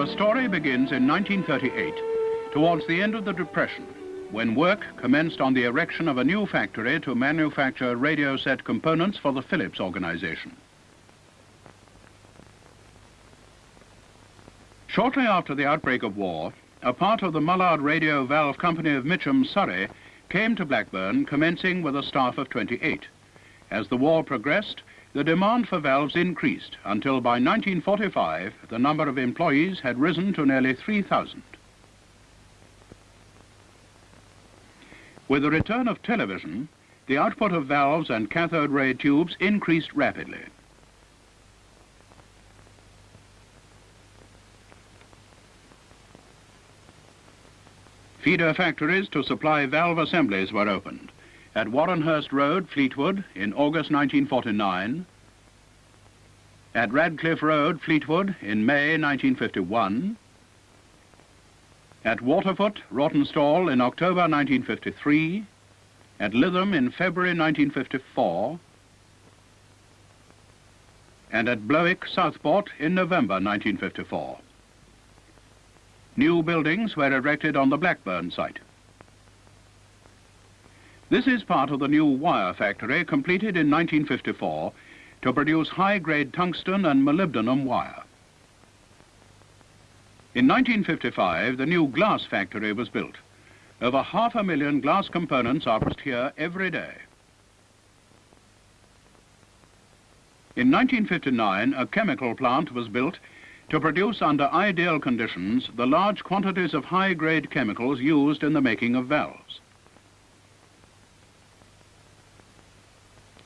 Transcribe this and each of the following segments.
Our story begins in 1938, towards the end of the Depression, when work commenced on the erection of a new factory to manufacture radio set components for the Philips organization. Shortly after the outbreak of war, a part of the Mullard Radio Valve Company of Mitcham, Surrey, came to Blackburn, commencing with a staff of 28. As the war progressed, the demand for valves increased until by 1945 the number of employees had risen to nearly 3,000. With the return of television, the output of valves and cathode ray tubes increased rapidly. Feeder factories to supply valve assemblies were opened at Warrenhurst Road, Fleetwood, in August 1949, at Radcliffe Road, Fleetwood, in May 1951, at Waterfoot, Rawtenstall, in October 1953, at Lytham in February 1954, and at Blowick, Southport, in November 1954. New buildings were erected on the Blackburn site. This is part of the new wire factory completed in 1954 to produce high-grade tungsten and molybdenum wire. In 1955, the new glass factory was built. Over half a million glass components are produced here every day. In 1959, a chemical plant was built to produce under ideal conditions the large quantities of high-grade chemicals used in the making of valves.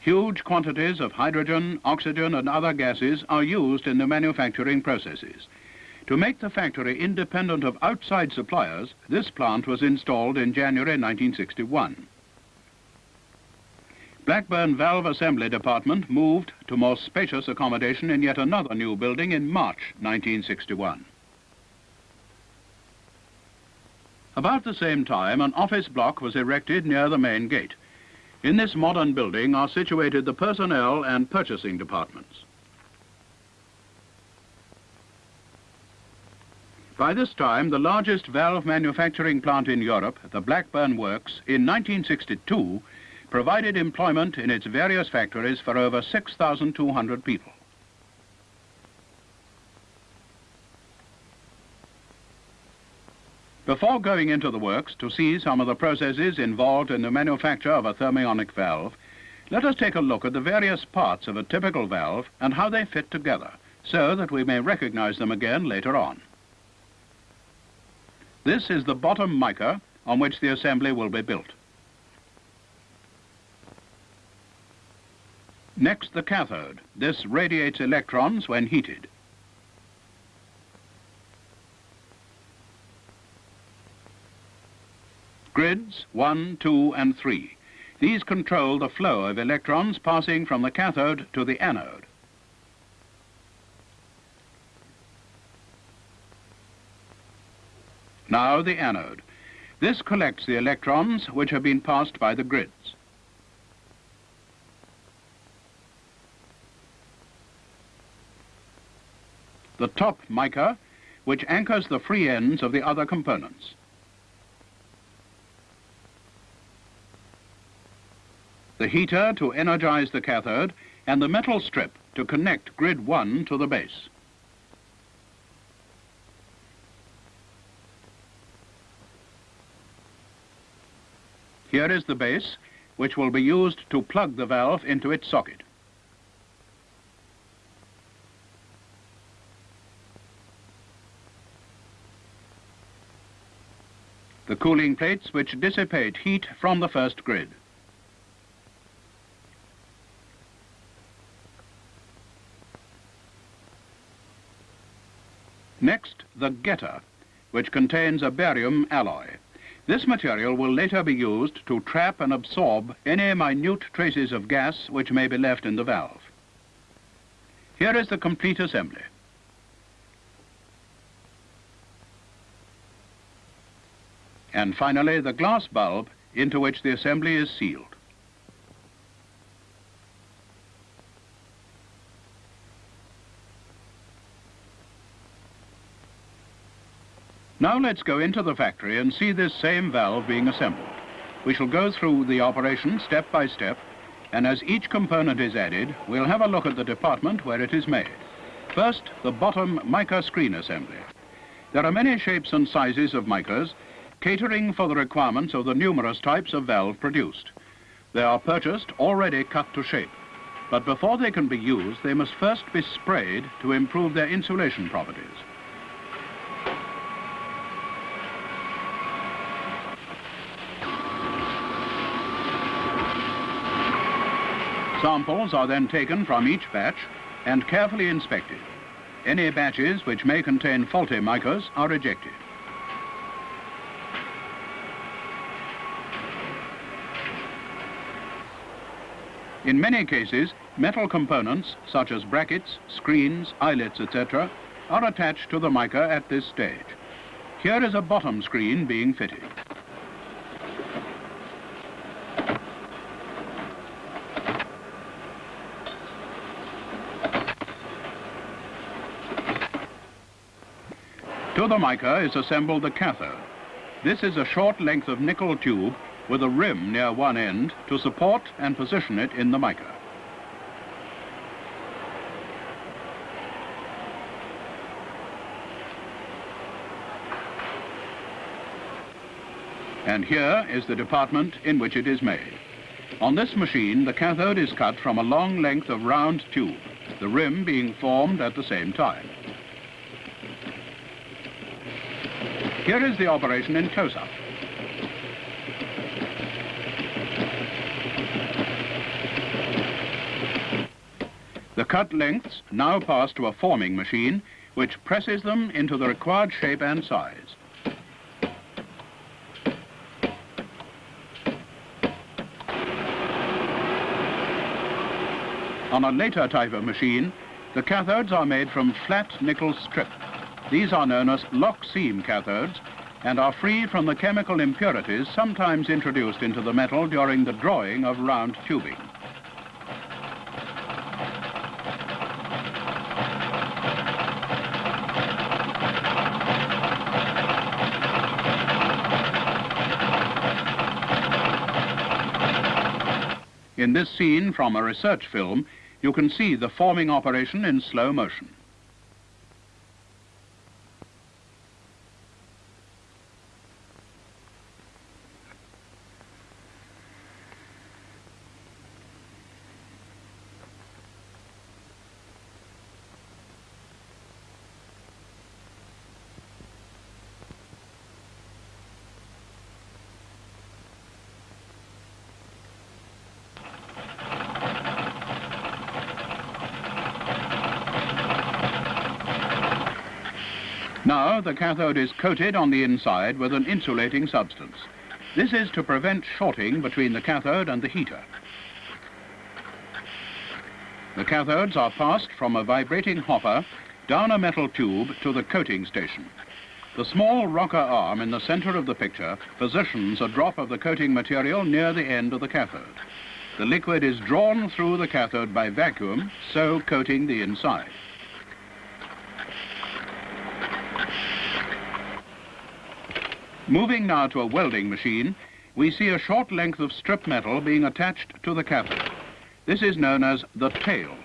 Huge quantities of hydrogen, oxygen and other gases are used in the manufacturing processes. To make the factory independent of outside suppliers, this plant was installed in January 1961. Blackburn Valve Assembly Department moved to more spacious accommodation in yet another new building in March 1961. About the same time, an office block was erected near the main gate. In this modern building are situated the personnel and purchasing departments. By this time, the largest valve manufacturing plant in Europe, the Blackburn Works, in 1962, provided employment in its various factories for over 6,200 people. Before going into the works to see some of the processes involved in the manufacture of a thermionic valve, let us take a look at the various parts of a typical valve and how they fit together, so that we may recognize them again later on. This is the bottom mica on which the assembly will be built. Next, the cathode. This radiates electrons when heated. Grids 1, 2 and 3. These control the flow of electrons passing from the cathode to the anode. Now the anode. This collects the electrons which have been passed by the grids. The top mica, which anchors the free ends of the other components. The heater to energize the cathode, and the metal strip to connect grid 1 to the base. Here is the base, which will be used to plug the valve into its socket. The cooling plates which dissipate heat from the first grid. Next, the getter, which contains a barium alloy. This material will later be used to trap and absorb any minute traces of gas which may be left in the valve. Here is the complete assembly. And finally, the glass bulb into which the assembly is sealed. Now let's go into the factory and see this same valve being assembled. We shall go through the operation step by step, and as each component is added, we'll have a look at the department where it is made. First, the bottom mica screen assembly. There are many shapes and sizes of micas, catering for the requirements of the numerous types of valve produced. They are purchased already cut to shape, but before they can be used, they must first be sprayed to improve their insulation properties. Samples are then taken from each batch and carefully inspected. Any batches which may contain faulty micas are rejected. In many cases, metal components such as brackets, screens, eyelets, etc. are attached to the mica at this stage. Here is a bottom screen being fitted. To the mica is assembled the cathode. This is a short length of nickel tube with a rim near one end to support and position it in the mica. And here is the department in which it is made. On this machine, the cathode is cut from a long length of round tube, the rim being formed at the same time. Here is the operation in close-up. The cut lengths now pass to a forming machine, which presses them into the required shape and size. On a later type of machine, the cathodes are made from flat nickel strip. These are known as lock seam cathodes and are free from the chemical impurities sometimes introduced into the metal during the drawing of round tubing. In this scene from a research film, you can see the forming operation in slow motion. Now the cathode is coated on the inside with an insulating substance. This is to prevent shorting between the cathode and the heater. The cathodes are passed from a vibrating hopper down a metal tube to the coating station. The small rocker arm in the center of the picture positions a drop of the coating material near the end of the cathode. The liquid is drawn through the cathode by vacuum, so coating the inside. Moving now to a welding machine, we see a short length of strip metal being attached to the cathode. This is known as the tail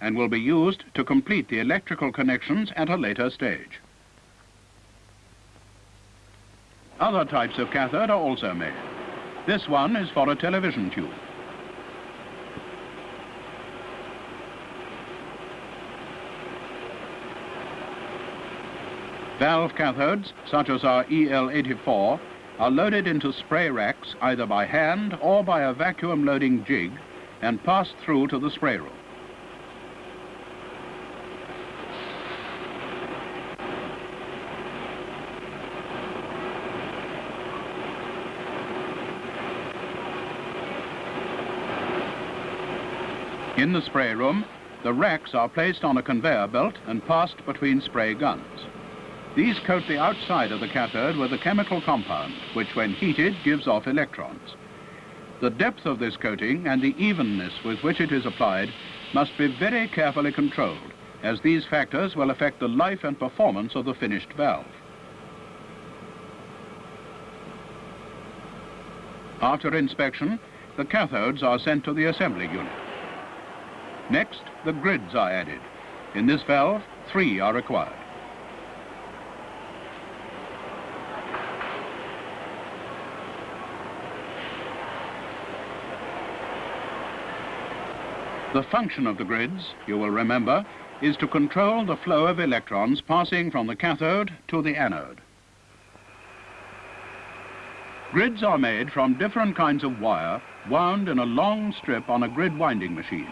and will be used to complete the electrical connections at a later stage. Other types of cathode are also made. This one is for a television tube. Valve cathodes, such as our EL84, are loaded into spray racks either by hand or by a vacuum loading jig and passed through to the spray room. In the spray room, the racks are placed on a conveyor belt and passed between spray guns. These coat the outside of the cathode with a chemical compound, which when heated gives off electrons. The depth of this coating and the evenness with which it is applied must be very carefully controlled, as these factors will affect the life and performance of the finished valve. After inspection, the cathodes are sent to the assembly unit. Next, the grids are added. In this valve, three are required. The function of the grids, you will remember, is to control the flow of electrons passing from the cathode to the anode. Grids are made from different kinds of wire wound in a long strip on a grid winding machine.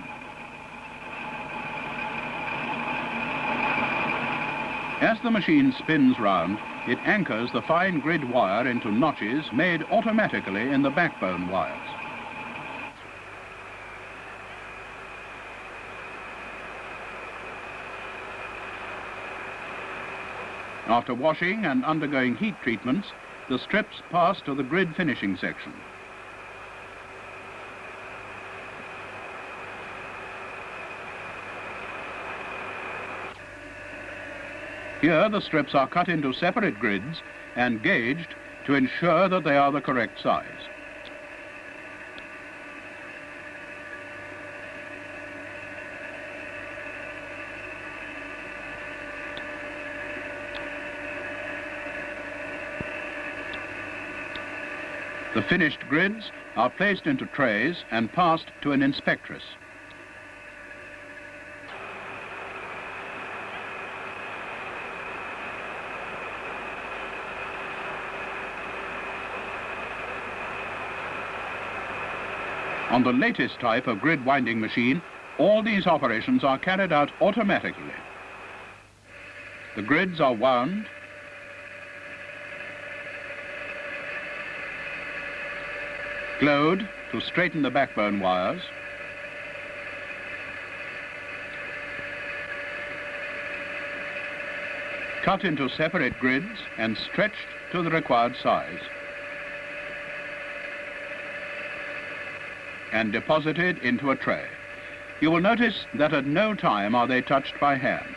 As the machine spins round, it anchors the fine grid wire into notches made automatically in the backbone wires. After washing and undergoing heat treatments, the strips pass to the grid finishing section. Here the strips are cut into separate grids and gauged to ensure that they are the correct size. The finished grids are placed into trays and passed to an inspectress. On the latest type of grid winding machine, all these operations are carried out automatically. The grids are wound glowed to straighten the backbone wires, cut into separate grids and stretched to the required size, and deposited into a tray. You will notice that at no time are they touched by hand.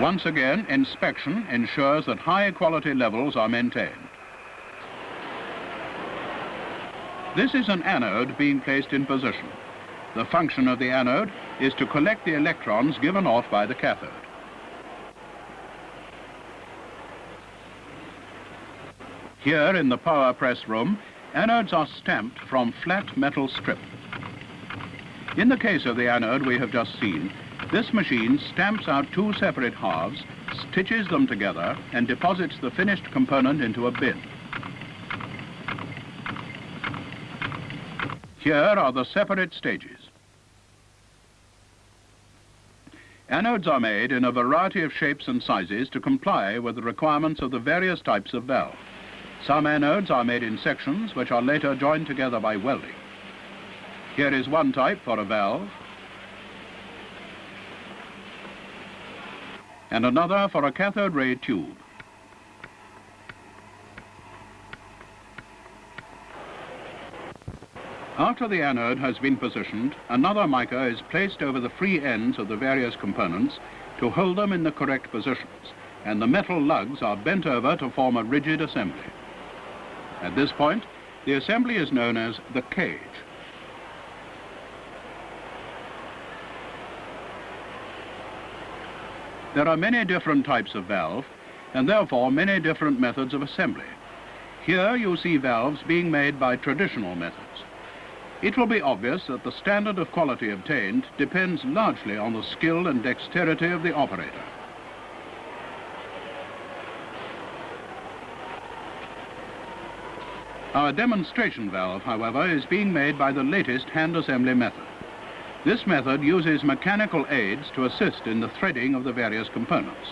Once again, inspection ensures that high quality levels are maintained. This is an anode being placed in position. The function of the anode is to collect the electrons given off by the cathode. Here in the power press room, anodes are stamped from flat metal strip. In the case of the anode we have just seen, this machine stamps out two separate halves, stitches them together, and deposits the finished component into a bin. Here are the separate stages. Anodes are made in a variety of shapes and sizes to comply with the requirements of the various types of valve. Some anodes are made in sections which are later joined together by welding. Here is one type for a valve, and another for a cathode ray tube. After the anode has been positioned, another mica is placed over the free ends of the various components to hold them in the correct positions, and the metal lugs are bent over to form a rigid assembly. At this point, the assembly is known as the cage. There are many different types of valve, and therefore many different methods of assembly. Here you see valves being made by traditional methods. It will be obvious that the standard of quality obtained depends largely on the skill and dexterity of the operator. Our demonstration valve, however, is being made by the latest hand assembly method. This method uses mechanical aids to assist in the threading of the various components.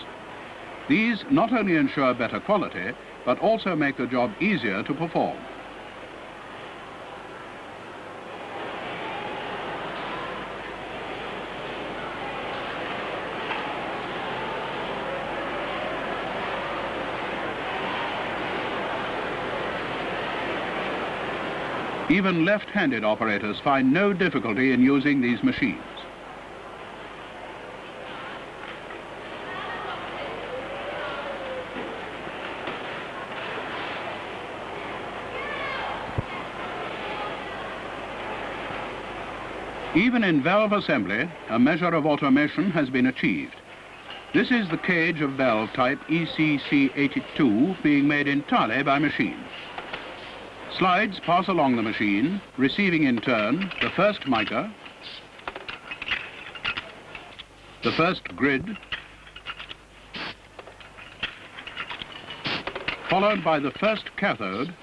These not only ensure better quality, but also make the job easier to perform. Even left-handed operators find no difficulty in using these machines. Even in valve assembly, a measure of automation has been achieved. This is the cage of valve type ECC82 being made entirely by machine. Slides pass along the machine, receiving in turn the first mica, the first grid, followed by the first cathode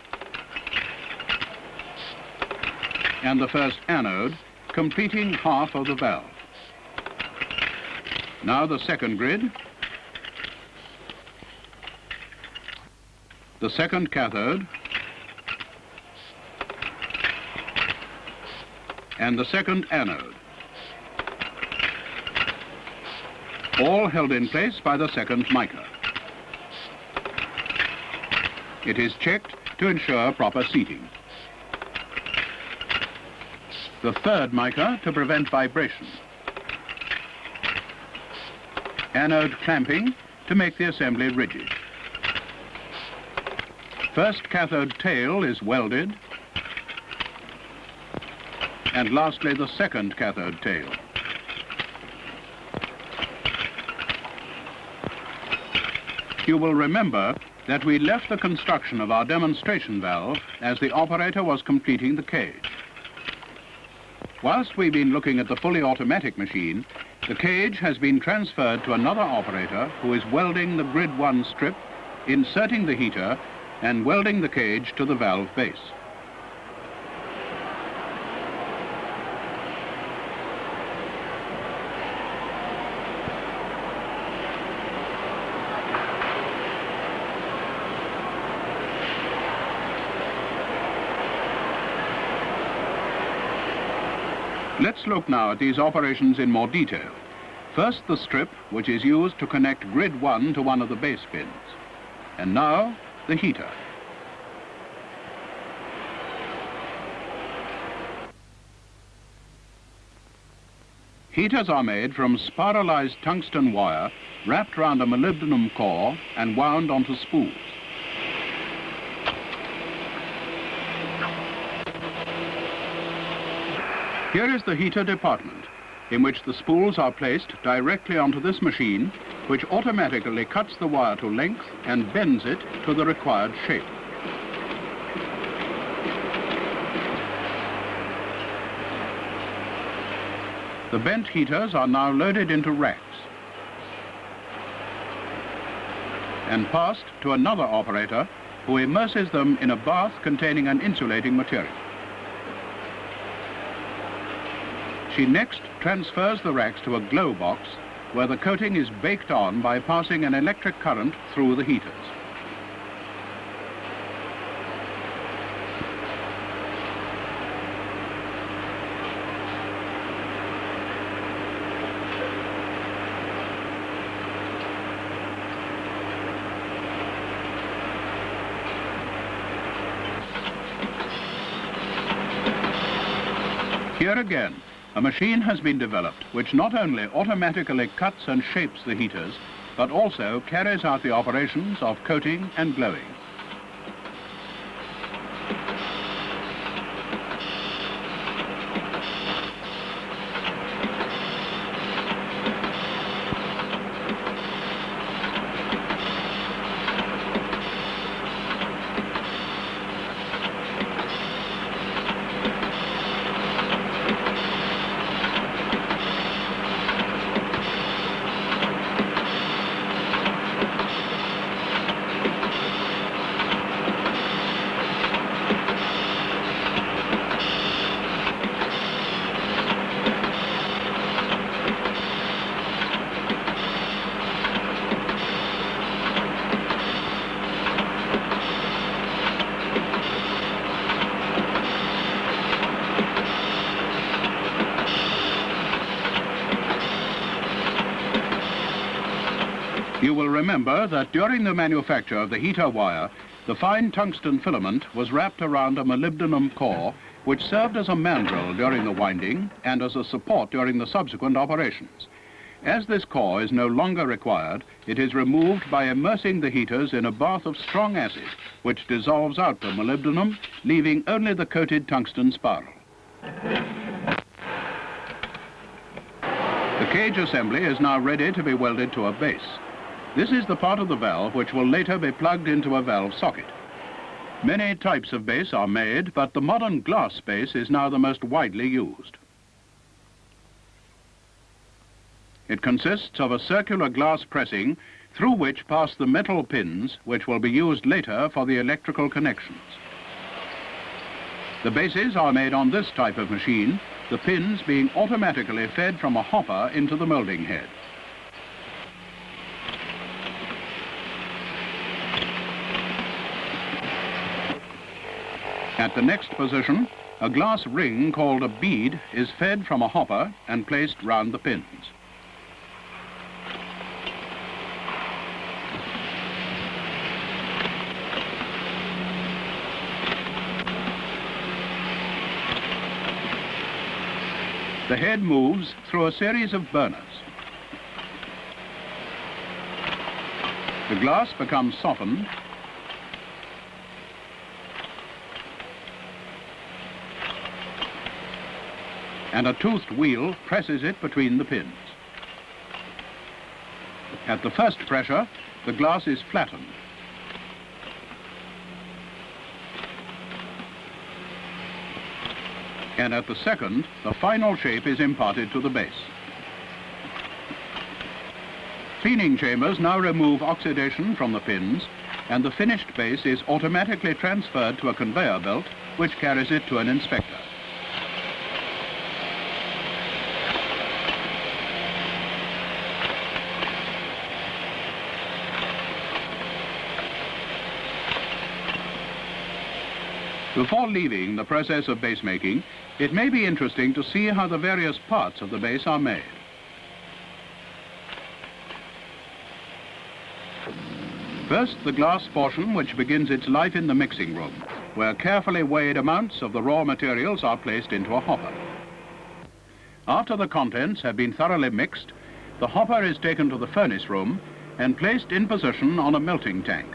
and the first anode, completing half of the valve. Now the second grid, the second cathode, and the second anode. All held in place by the second mica. It is checked to ensure proper seating. The third mica to prevent vibration. Anode clamping to make the assembly rigid. First cathode tail is welded and lastly the second cathode tail. You will remember that we left the construction of our demonstration valve as the operator was completing the cage. Whilst we've been looking at the fully automatic machine, the cage has been transferred to another operator who is welding the grid 1 strip, inserting the heater and welding the cage to the valve base. Let's look now at these operations in more detail. First, the strip, which is used to connect grid 1 to one of the base pins. And now, the heater. Heaters are made from spiralized tungsten wire wrapped around a molybdenum core and wound onto spools. Here is the heater department, in which the spools are placed directly onto this machine, which automatically cuts the wire to length and bends it to the required shape. The bent heaters are now loaded into racks and passed to another operator who immerses them in a bath containing an insulating material. She next transfers the racks to a glow box where the coating is baked on by passing an electric current through the heaters. Here again, a machine has been developed which not only automatically cuts and shapes the heaters, but also carries out the operations of coating and glowing. You will remember that during the manufacture of the heater wire, the fine tungsten filament was wrapped around a molybdenum core which served as a mandrel during the winding and as a support during the subsequent operations. As this core is no longer required, it is removed by immersing the heaters in a bath of strong acid, which dissolves out the molybdenum, leaving only the coated tungsten spiral. The cage assembly is now ready to be welded to a base. This is the part of the valve which will later be plugged into a valve socket. Many types of base are made, but the modern glass base is now the most widely used. It consists of a circular glass pressing through which pass the metal pins which will be used later for the electrical connections. The bases are made on this type of machine, the pins being automatically fed from a hopper into the moulding head. At the next position, a glass ring called a bead is fed from a hopper and placed round the pins. The head moves through a series of burners. The glass becomes softened and a toothed wheel presses it between the pins. At the first pressure, the glass is flattened. and at the second, the final shape is imparted to the base. Cleaning chambers now remove oxidation from the pins, and the finished base is automatically transferred to a conveyor belt, which carries it to an inspector. Before leaving the process of base making, it may be interesting to see how the various parts of the base are made. First, the glass portion which begins its life in the mixing room, where carefully weighed amounts of the raw materials are placed into a hopper. After the contents have been thoroughly mixed, the hopper is taken to the furnace room and placed in position on a melting tank.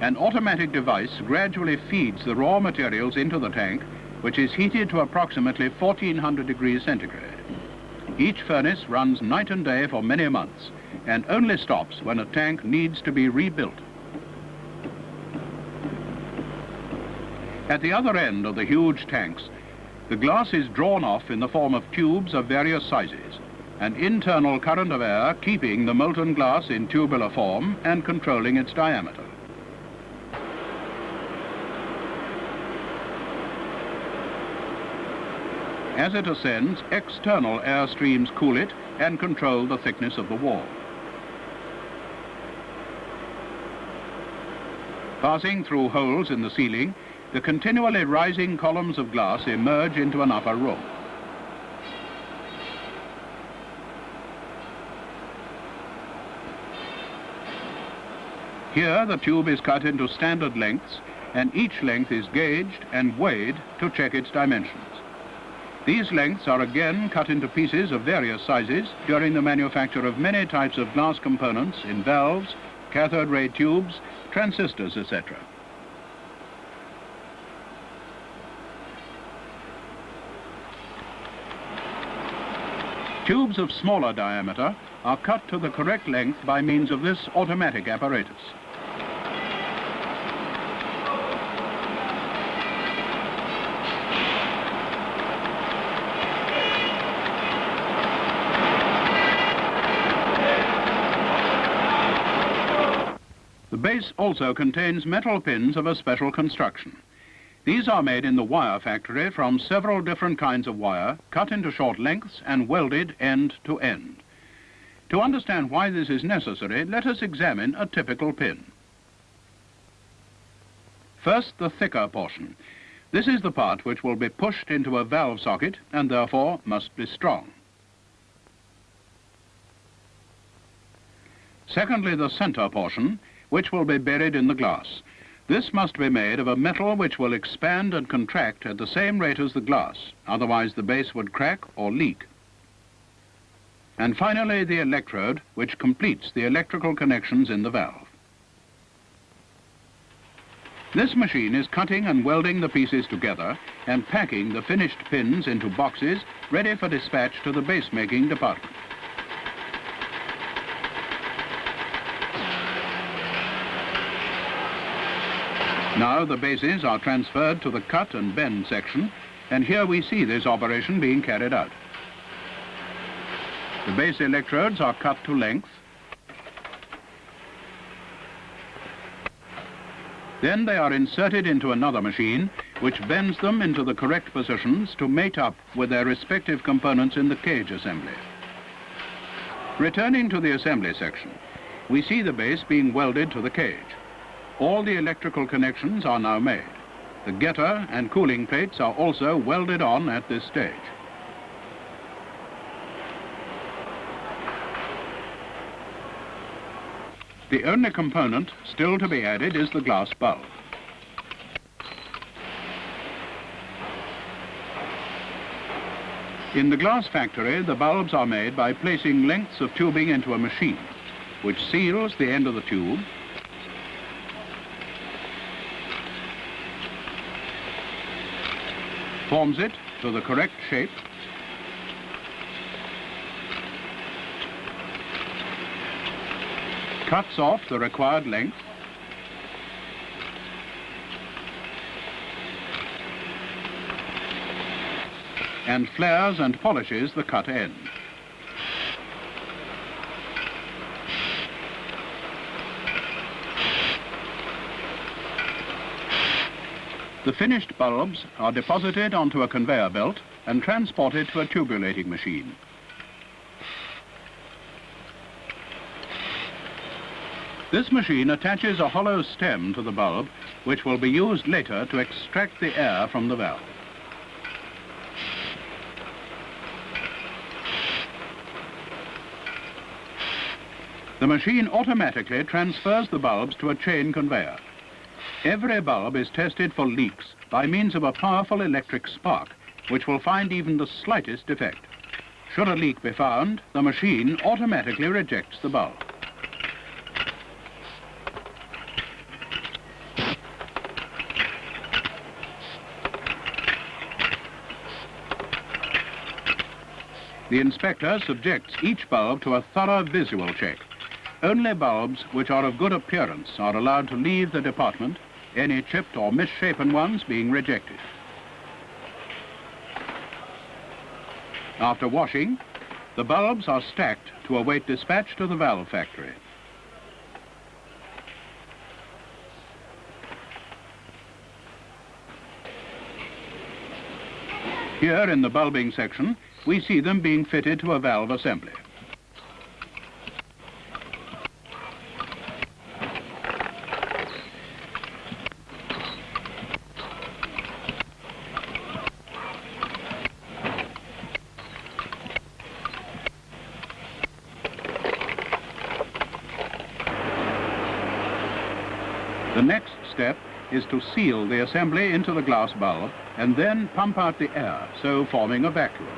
An automatic device gradually feeds the raw materials into the tank which is heated to approximately 1400 degrees centigrade. Each furnace runs night and day for many months and only stops when a tank needs to be rebuilt. At the other end of the huge tanks, the glass is drawn off in the form of tubes of various sizes, an internal current of air keeping the molten glass in tubular form and controlling its diameter. As it ascends, external air streams cool it and control the thickness of the wall. Passing through holes in the ceiling, the continually rising columns of glass emerge into an upper room. Here, the tube is cut into standard lengths, and each length is gauged and weighed to check its dimensions. These lengths are again cut into pieces of various sizes during the manufacture of many types of glass components in valves, cathode ray tubes, transistors, etc. Tubes of smaller diameter are cut to the correct length by means of this automatic apparatus. Base also contains metal pins of a special construction. These are made in the wire factory from several different kinds of wire, cut into short lengths and welded end to end. To understand why this is necessary, let us examine a typical pin. First, the thicker portion. This is the part which will be pushed into a valve socket and therefore must be strong. Secondly, the center portion which will be buried in the glass. This must be made of a metal which will expand and contract at the same rate as the glass, otherwise the base would crack or leak. And finally the electrode, which completes the electrical connections in the valve. This machine is cutting and welding the pieces together and packing the finished pins into boxes ready for dispatch to the base making department. Now the bases are transferred to the cut and bend section, and here we see this operation being carried out. The base electrodes are cut to length. Then they are inserted into another machine, which bends them into the correct positions to mate up with their respective components in the cage assembly. Returning to the assembly section, we see the base being welded to the cage. All the electrical connections are now made. The getter and cooling plates are also welded on at this stage. The only component still to be added is the glass bulb. In the glass factory, the bulbs are made by placing lengths of tubing into a machine, which seals the end of the tube forms it to the correct shape, cuts off the required length, and flares and polishes the cut end. The finished bulbs are deposited onto a conveyor belt and transported to a tubulating machine. This machine attaches a hollow stem to the bulb, which will be used later to extract the air from the valve. The machine automatically transfers the bulbs to a chain conveyor. Every bulb is tested for leaks by means of a powerful electric spark, which will find even the slightest defect. Should a leak be found, the machine automatically rejects the bulb. The inspector subjects each bulb to a thorough visual check. Only bulbs which are of good appearance are allowed to leave the department any chipped or misshapen ones being rejected. After washing, the bulbs are stacked to await dispatch to the valve factory. Here in the bulbing section, we see them being fitted to a valve assembly. The next step is to seal the assembly into the glass bulb and then pump out the air, so forming a vacuum.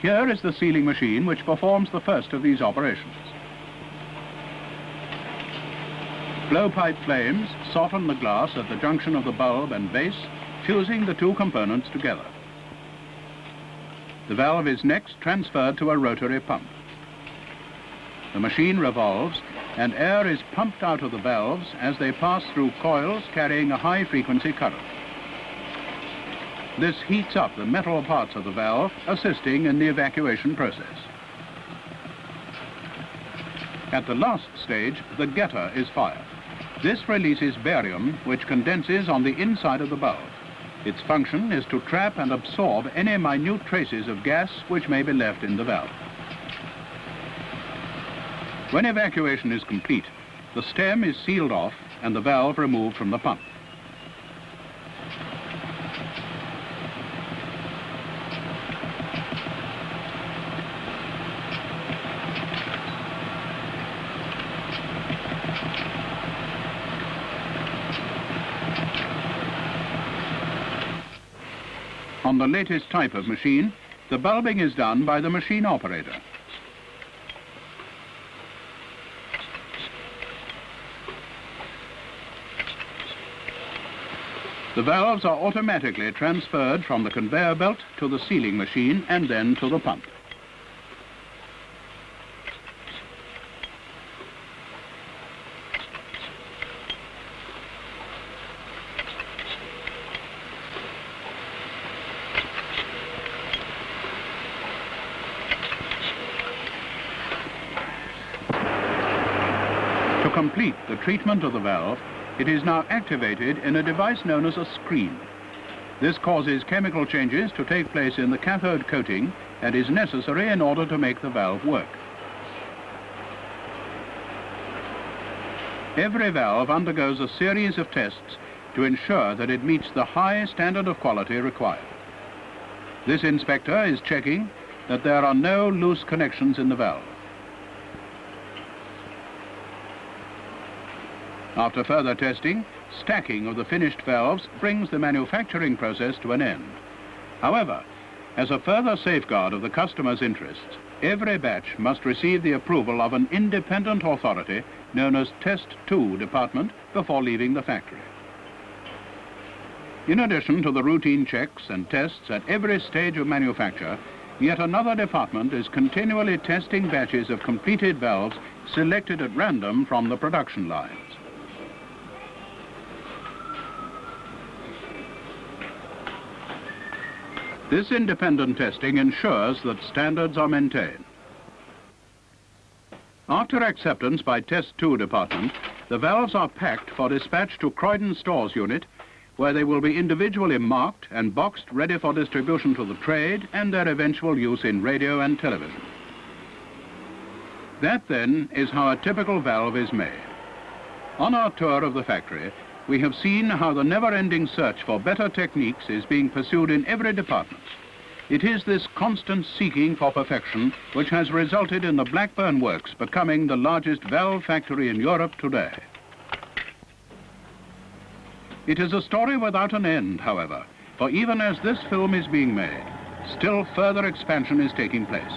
Here is the sealing machine which performs the first of these operations. Blowpipe flames soften the glass at the junction of the bulb and base, fusing the two components together. The valve is next transferred to a rotary pump. The machine revolves and air is pumped out of the valves as they pass through coils carrying a high-frequency current. This heats up the metal parts of the valve, assisting in the evacuation process. At the last stage, the getter is fired. This releases barium, which condenses on the inside of the bulb. Its function is to trap and absorb any minute traces of gas which may be left in the valve. When evacuation is complete, the stem is sealed off and the valve removed from the pump. On the latest type of machine, the bulbing is done by the machine operator. The valves are automatically transferred from the conveyor belt to the sealing machine and then to the pump. To complete the treatment of the valve, it is now activated in a device known as a screen. This causes chemical changes to take place in the cathode coating and is necessary in order to make the valve work. Every valve undergoes a series of tests to ensure that it meets the high standard of quality required. This inspector is checking that there are no loose connections in the valve. After further testing, stacking of the finished valves brings the manufacturing process to an end. However, as a further safeguard of the customer's interests, every batch must receive the approval of an independent authority known as Test 2 Department before leaving the factory. In addition to the routine checks and tests at every stage of manufacture, yet another department is continually testing batches of completed valves selected at random from the production lines. This independent testing ensures that standards are maintained. After acceptance by Test 2 department, the valves are packed for dispatch to Croydon Stores unit, where they will be individually marked and boxed ready for distribution to the trade and their eventual use in radio and television. That then is how a typical valve is made. On our tour of the factory, we have seen how the never-ending search for better techniques is being pursued in every department. It is this constant seeking for perfection which has resulted in the Blackburn Works becoming the largest valve factory in Europe today. It is a story without an end, however, for even as this film is being made, still further expansion is taking place.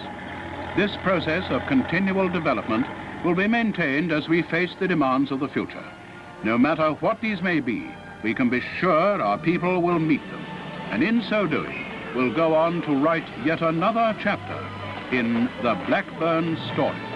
This process of continual development will be maintained as we face the demands of the future. No matter what these may be, we can be sure our people will meet them, and in so doing, will go on to write yet another chapter in the Blackburn story.